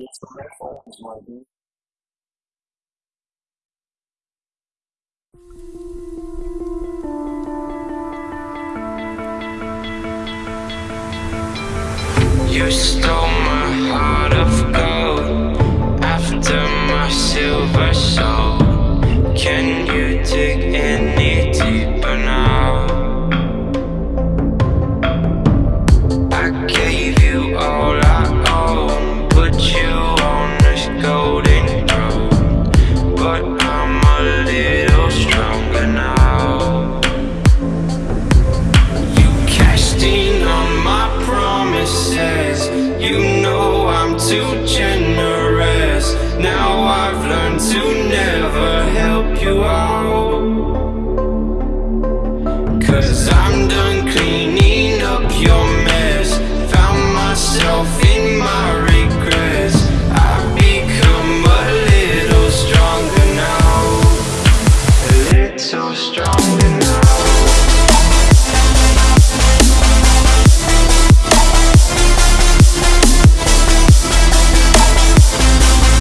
You stole my heart of gold after my silver soul. Can you dig I've to